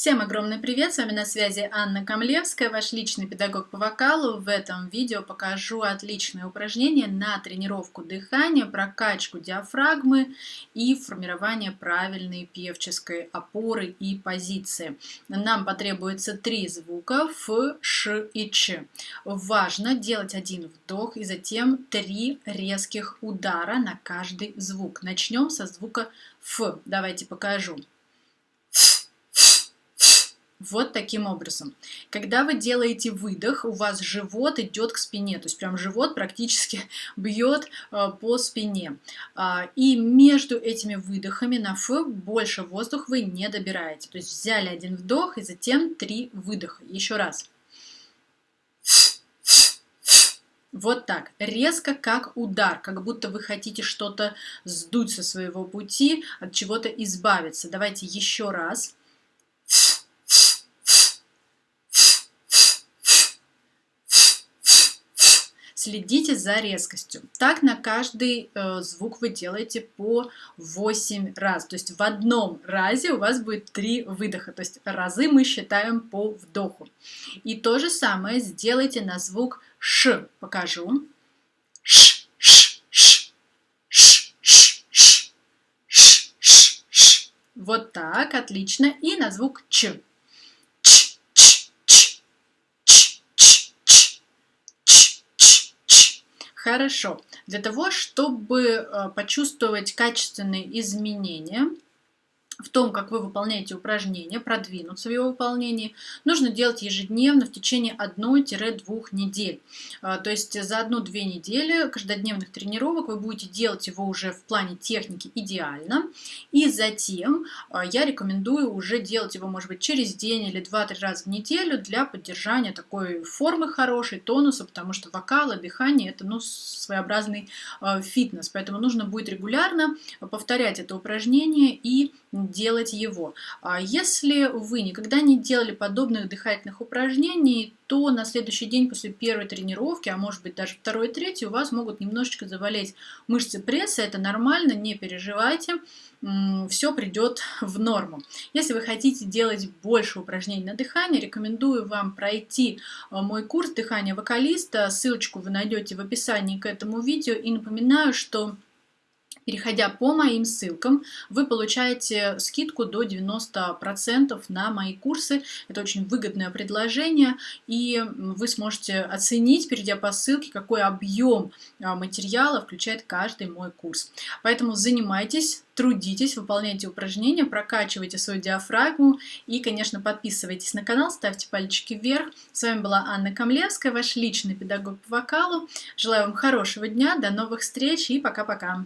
Всем огромный привет! С вами на связи Анна Камлевская, ваш личный педагог по вокалу. В этом видео покажу отличное упражнение на тренировку дыхания, прокачку диафрагмы и формирование правильной певческой опоры и позиции. Нам потребуется три звука Ф, Ш и Ч. Важно делать один вдох и затем три резких удара на каждый звук. Начнем со звука Ф. Давайте покажу. Вот таким образом. Когда вы делаете выдох, у вас живот идет к спине, то есть прям живот практически бьет э, по спине. А, и между этими выдохами на Ф больше воздух вы не добираете. То есть взяли один вдох и затем три выдоха. Еще раз. Вот так, резко как удар, как будто вы хотите что-то сдуть со своего пути, от чего-то избавиться. Давайте еще раз. Следите за резкостью. Так на каждый э, звук вы делаете по 8 раз. То есть в одном разе у вас будет 3 выдоха. То есть разы мы считаем по вдоху. И то же самое сделайте на звук «ш». Покажу. «Ш». Вот так, отлично. И на звук «ч». Хорошо. Для того, чтобы э, почувствовать качественные изменения, в том, как вы выполняете упражнение, продвинуться в его выполнении, нужно делать ежедневно в течение 1-2 недель. А, то есть за 1-2 недели каждодневных тренировок вы будете делать его уже в плане техники идеально. И затем а, я рекомендую уже делать его, может быть, через день или 2-3 раза в неделю для поддержания такой формы хорошей, тонуса, потому что вокал, дыхание – это ну, своеобразный а, фитнес. Поэтому нужно будет регулярно повторять это упражнение и делать его. А если вы никогда не делали подобных дыхательных упражнений, то на следующий день после первой тренировки, а может быть даже второй и третьей, у вас могут немножечко заболеть мышцы пресса. Это нормально, не переживайте, все придет в норму. Если вы хотите делать больше упражнений на дыхание, рекомендую вам пройти а, мой курс дыхания вокалиста. Ссылочку вы найдете в описании к этому видео. И напоминаю, что Переходя по моим ссылкам, вы получаете скидку до 90% на мои курсы. Это очень выгодное предложение, и вы сможете оценить, перейдя по ссылке, какой объем а, материала включает каждый мой курс. Поэтому занимайтесь, трудитесь, выполняйте упражнения, прокачивайте свою диафрагму и, конечно, подписывайтесь на канал, ставьте пальчики вверх. С вами была Анна Камлевская, ваш личный педагог по вокалу. Желаю вам хорошего дня, до новых встреч и пока-пока.